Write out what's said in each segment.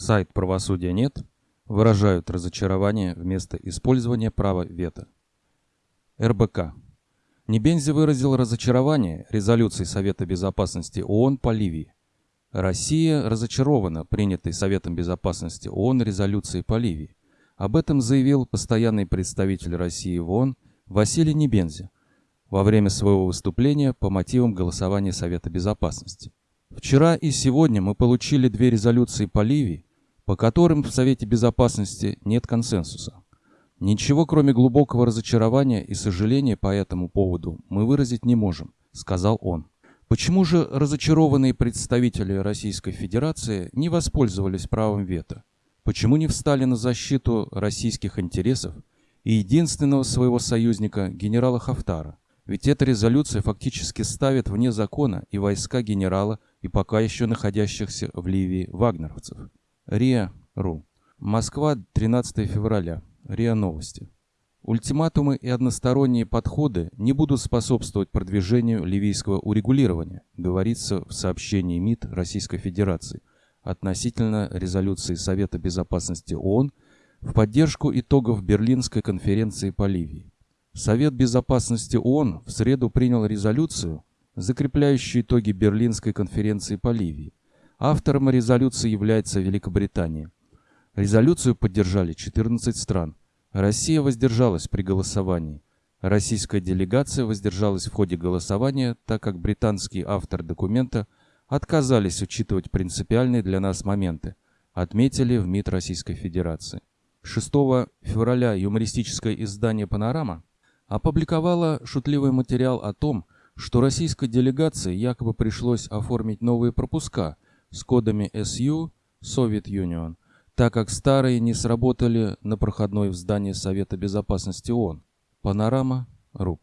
сайт «Правосудия нет» выражают разочарование вместо использования права вето. РБК. Небензи выразил разочарование резолюцией Совета Безопасности ООН по Ливии. Россия разочарована принятой Советом Безопасности ООН резолюцией по Ливии. Об этом заявил постоянный представитель России в ООН Василий Небензи во время своего выступления по мотивам голосования Совета Безопасности. Вчера и сегодня мы получили две резолюции по Ливии, по которым в Совете Безопасности нет консенсуса. Ничего, кроме глубокого разочарования и сожаления по этому поводу, мы выразить не можем, сказал он. Почему же разочарованные представители Российской Федерации не воспользовались правом вето? Почему не встали на защиту российских интересов и единственного своего союзника генерала Хафтара? Ведь эта резолюция фактически ставит вне закона и войска генерала, и пока еще находящихся в Ливии вагнеровцев. РИА.ру. Москва, 13 февраля. РИА Новости. Ультиматумы и односторонние подходы не будут способствовать продвижению ливийского урегулирования, говорится в сообщении МИД Российской Федерации относительно резолюции Совета Безопасности ООН в поддержку итогов Берлинской конференции по Ливии. Совет Безопасности ООН в среду принял резолюцию, закрепляющую итоги Берлинской конференции по Ливии. Автором резолюции является Великобритания. Резолюцию поддержали 14 стран. Россия воздержалась при голосовании. Российская делегация воздержалась в ходе голосования, так как британский автор документа отказались учитывать принципиальные для нас моменты, отметили в МИД Российской Федерации. 6 февраля юмористическое издание «Панорама» опубликовало шутливый материал о том, что российской делегации якобы пришлось оформить новые пропуска с кодами SU Soviet Union, так как старые не сработали на проходной в здании Совета Безопасности ООН. Панорама. РУП.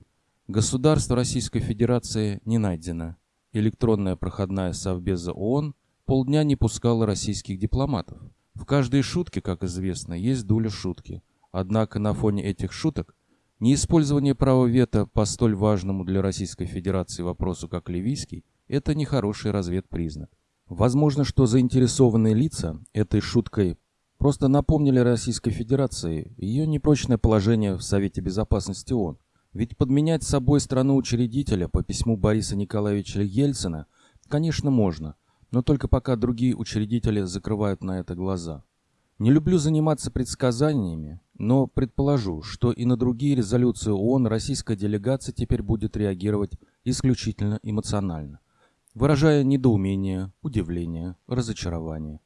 Государство Российской Федерации не найдено. Электронная проходная Совбеза ООН полдня не пускала российских дипломатов. В каждой шутке, как известно, есть доля шутки. Однако на фоне этих шуток Неиспользование права вето по столь важному для Российской Федерации вопросу, как ливийский, это нехороший разведпризнак. Возможно, что заинтересованные лица этой шуткой просто напомнили Российской Федерации ее непрочное положение в Совете Безопасности ООН. Ведь подменять собой страну-учредителя по письму Бориса Николаевича Ельцина, конечно, можно, но только пока другие учредители закрывают на это глаза. Не люблю заниматься предсказаниями, но предположу, что и на другие резолюции ООН российская делегация теперь будет реагировать исключительно эмоционально, выражая недоумение, удивление, разочарование.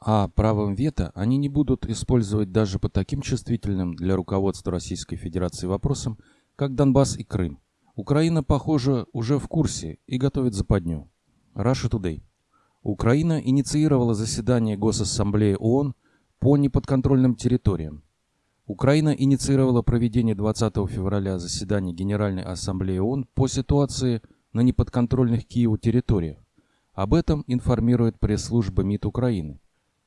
А правом вето они не будут использовать даже по таким чувствительным для руководства Российской Федерации вопросам, как Донбасс и Крым. Украина, похоже, уже в курсе и готовит западню. Russia Today. Украина инициировала заседание Госассамблеи ООН по неподконтрольным территориям. Украина инициировала проведение 20 февраля заседания Генеральной Ассамблеи ООН по ситуации на неподконтрольных Киеву территориях. Об этом информирует пресс-служба МИД Украины.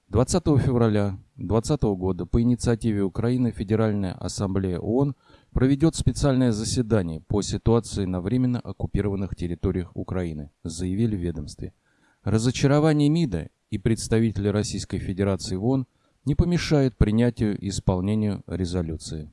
20 февраля 2020 года по инициативе Украины Федеральная Ассамблея ООН проведет специальное заседание по ситуации на временно оккупированных территориях Украины, заявили в ведомстве. Разочарование МИДа и представители Российской Федерации в ООН – не помешает принятию и исполнению резолюции.